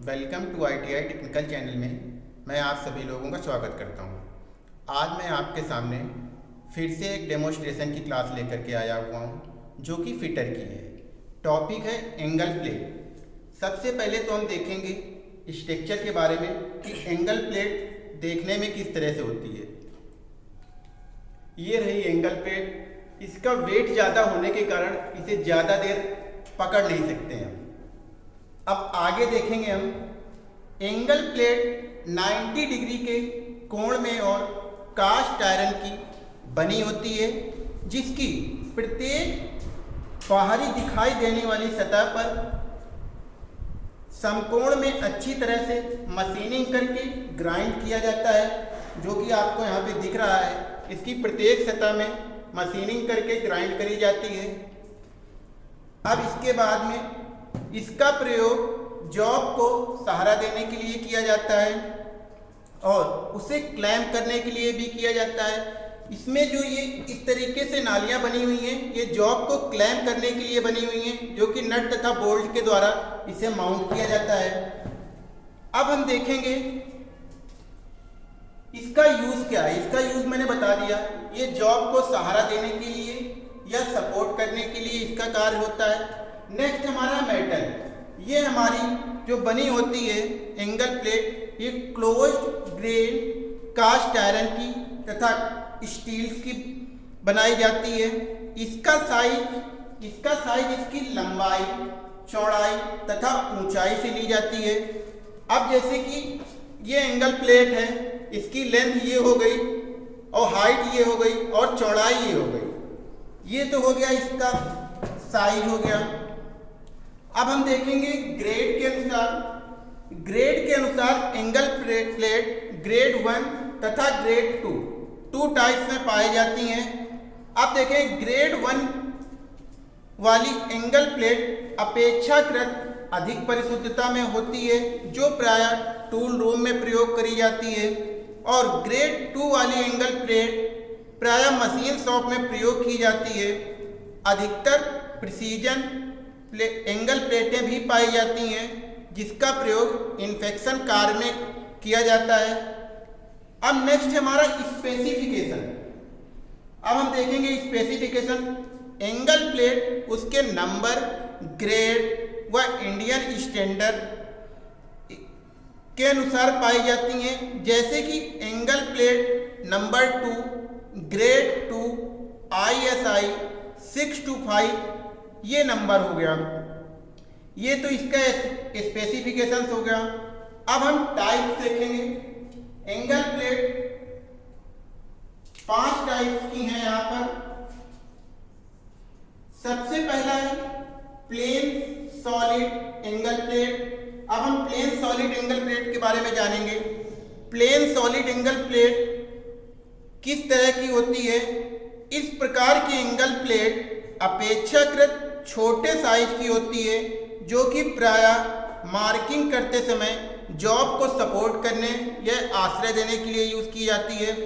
Welcome to ITI technical channel में मैं आप सभी लोगों का स्वागत करता हूँ। आज मैं आपके सामने फिर से एक डेमोस्ट्रेशन की क्लास लेकर के आया हुआ हूँ, जो कि फिटर की है। टॉपिक है एंगल प्लेट सबसे पहले तो हम देखेंगे स्ट्रक्चर के बारे में कि एंगल प्लेट देखने में किस तरह से होती है। ये रही एंगल प्लेट इसका वेट ज़्यादा होने के कारण इसे ज़्यादा देर पकड़ नहीं सकते हैं अब आगे देखेंगे हम एंगल प्लेट 90 डिग्री के कोण में और कास्ट आयरन की बनी होती है, जिसकी प्रत्येक बाहरी दिखाई देने वाली सतह पर समकोण में अच्छी तरह से मशीनिंग करके ग्राइंड किया जाता है, जो कि आपको यहाँ पे दिख रहा है। इसकी प्रत्येक सतह में मशीनिंग करके ग्राइंड करी जाती है। अब इसके बाद में इसका प्रयोग जॉब को सहारा देने के लिए किया जाता है और उसे क्लैम करने के लिए भी किया जाता है। इसमें जो ये इस तरीके से नालियाँ बनी हुई हैं, ये जॉब को क्लैम करने के लिए बनी हुई हैं, जो कि नट तथा बोल्ट के द्वारा इसे माउंट किया जाता है। अब हम देखेंगे इसका यूज़ क्या है। इसका यूज़ मैंने बता दिया। ये जॉब को सहारा देने के लिए या सपोर्ट करने के लिए इसका कार्य होता है। नेक्स्ट हमारा मेटल ये हमारी जो बनी होती है एंगल प्लेट ये क्लोज ग्रेन कास्ट आयरन की तथा स्टील्स की बनाई जाती है। इसका साइज़ इसका साइज़ इसकी लंबाई, चौड़ाई तथा ऊंचाई से ली जाती है। अब जैसे कि ये एंगल प्लेट है, इसकी लेंथ ये हो गई, और हाइट ये हो गई, और चौड़ाई ये हो गई। ये तो हो गया इसका साइज़ हो गया। अब हम देखेंगे ग्रेड के अनुसार। ग्रेड के अनुसार एंगल प्लेट ग्रेड वन तथा ग्रेड टू टू टाइप्स में पाई जाती हैं। अब देखें ग्रेड वन वाली एंगल प्लेट अपेक्षाकृत अधिक परिशुद्धता में होती है, जो प्राय टूल रूम में प्रयोग करी जाती है। और ग्रेड टू वाली एंगल प्लेट प्राय मशीन शॉप में प्रयोग की जाती है। अधिकतर प्रिसीजन प्ले, एंगल प्लेटें भी पाई जाती हैं जिसका प्रयोग इन्फेक्शन कार्य में किया जाता है। अब नेक्स्ट हमारा स्पेसिफिकेशन अब हम देखेंगे स्पेसिफिकेशन एंगल प्लेट उसके नंबर ग्रेड व इंडियन स्टैंडर्ड के अनुसार पाई जाती हैं। जैसे कि angle plate number two grade two I S I six two five ये नंबर हो गया। ये तो इसका स्पेसिफिकेशन हो गया। अब हम टाइप देखेंगे। एंगल प्लेट पाँच टाइप की हैं यहाँ पर। सबसे पहला है प्लेन सॉलिड एंगल प्लेट अब हम प्लेन सॉलिड एंगल प्लेट के बारे में जानेंगे। प्लेन सॉलिड एंगल प्लेट किस तरह की होती है? इस प्रकार की एंगल प्लेट अपेक्षाकृत छोटे साइज़ की होती है, जो कि प्राय मार्किंग करते समय जॉब को सपोर्ट करने या आश्रय देने के लिए यूज़ की जाती है।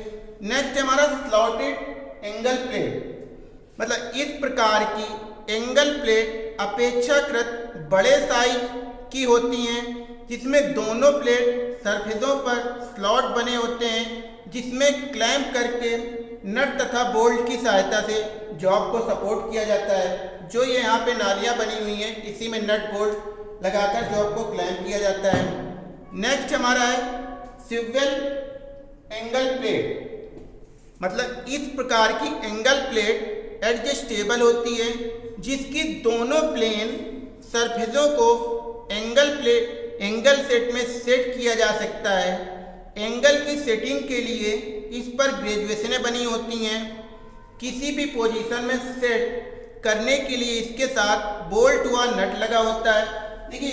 नेक्स्ट हमारा स्लॉटेड एंगल प्लेट मतलब इस प्रकार की एंगल प्लेट अपेक्षाकृत बड़े साइज़ की होती हैं, जिसमें दोनों प्लेट सरफेसों पर स्लॉट बने होते हैं, जिसमें क्लैम्प करके नट तथा बोल्ट की सहायता से जॉब को सपोर्ट किया जाता है। जो ये यहाँ पे नालियाँ बनी हुई हैं, इसी में नट बोल्ट लगाकर जॉब को क्लैम किया जाता है। नेक्स्ट हमारा है सिविल एंगल प्लेट। मतलब इस प्रकार की एंगल प्लेट एडजस्टेबल होती है, जिसकी दोनों प्लेन सरफेसों को एंगल प्लेट एंगल सेट में सेट किया जा सकता है। एंगल की सेटिंग के लिए इस पर ग्रेजुएशनें बनी होती हैं। किसी भी पोजीशन में सेट करने के लिए इसके साथ बोल्ट हुआ नट लगा होता है। देखिए,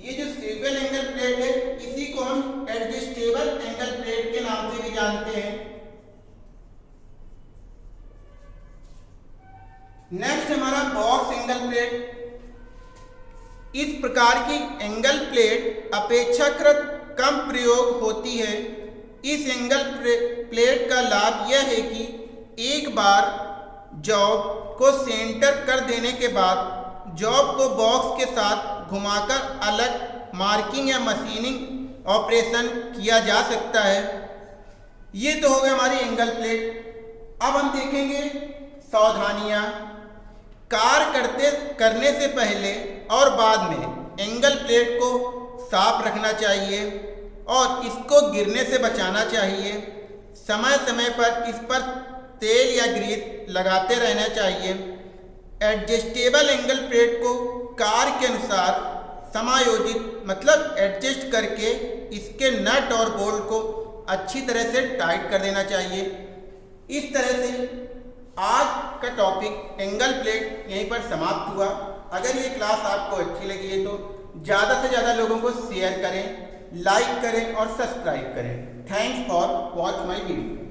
ये जो स्टेबल एंगल प्लेट है, इसी को हम एडजस्टेबल एंगल प्लेट के नाम से भी जानते हैं। नेक्स्ट हमारा बॉक्स एंगल प्लेट इस प्रकार की एंगल प्लेट अपेक्षाकृत कम प्रयोग होती है। इस एंगल प्लेट का लाभ यह है कि एक बार जॉब को सेंटर कर देने के बाद जॉब को बॉक्स के साथ घुमाकर अलग मार्किंग या मशीनिंग ऑपरेशन किया जा सकता है। ये तो हो गया हमारी एंगल प्लेट। अब हम देखेंगे सावधानियाँ। कार करते, करने से पहले और बाद में एंगल प्लेट को साफ़ रखना चाहिए और इसको गिरने से बचाना चाहिए। समय समय पर इस पर तेल या ग्रीस लगाते रहना चाहिए। एडजस्टेबल एंगल प्लेट को कार के अनुसार समायोजित मतलब एडजस्ट करके इसके नट और बोल्ट को अच्छी तरह से टाइट कर देना चाहिए। इस तरह से आज का टॉपिक एंगल प्लेट यहीं पर समाप्त हुआ। अगर ये क्लास आपको अच्छी लगी है तो ज़्यादा से ज़्यादा लोगों को शेयर करें, लाइक करें और सब्सक्राइब करें। Thanks for watch my video.